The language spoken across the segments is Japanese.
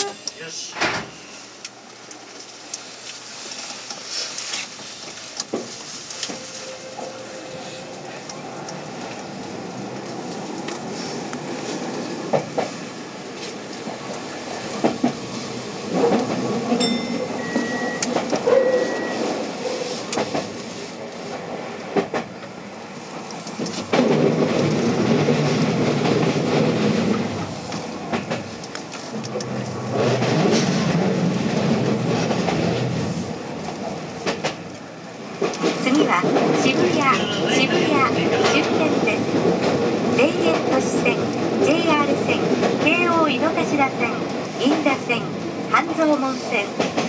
よは渋谷渋谷終点です田園都市線 JR 線京王井の頭線銀座線半蔵門線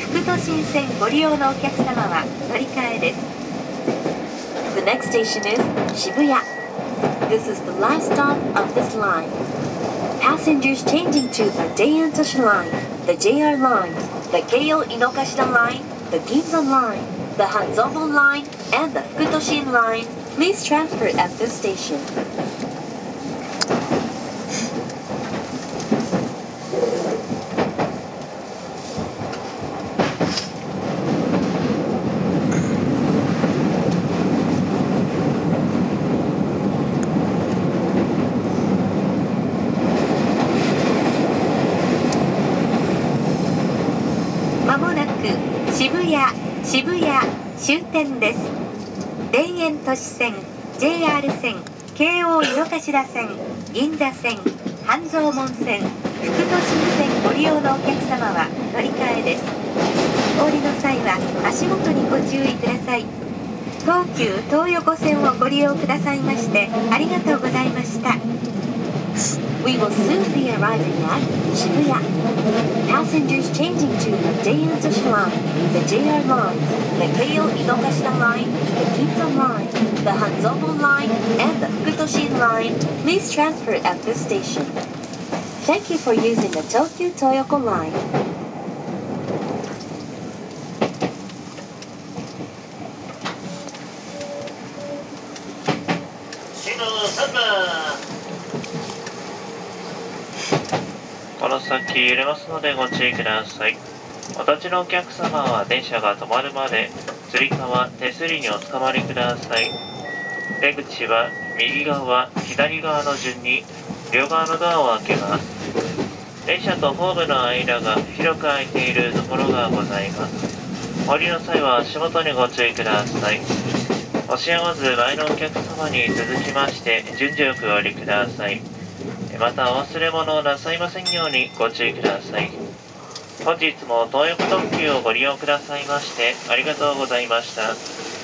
副都心線ご利用のお客様は乗り換えです The next station is Shibuya. This is the last stop of this line. Passengers changing to the Daein Toshi line, the JR line, the Keio Inokashira line, the Ginza line, the Hanzomo line, and the Fukutoshin line, please transfer at this station. まもなく渋谷渋谷終点です。田園都市線 JR 線京王井の頭線銀座線半蔵門線副都心線ご利用のお客様は乗り換えです。お降りの際は足元にご注意ください。東急東横線をご利用くださいましてありがとうございました。We will soon be arriving at Shibuya. Passengers changing to the JR Joshi Line, the JR Line, the Keio Inokashita Line, the Ginza Line, the Hanzobo Line, and the Fukutoshin Line, please transfer at this station. Thank you for using the Tokyo Toyoko Line. Shino Sama! この先揺れますのでご注意ください。お立ちのお客様は電車が止まるまで、つり革、手すりにおつかまりください。出口は右側、左側の順に両側のドアを開けます。電車とホームの間が広く空いているところがございます。降りの際は足元にご注意ください。押し合わず前のお客様に続きまして順序よくお降りください。またお忘れ物をなさいませんようにご注意ください。本日も東横特急をご利用くださいましてありがとうございました。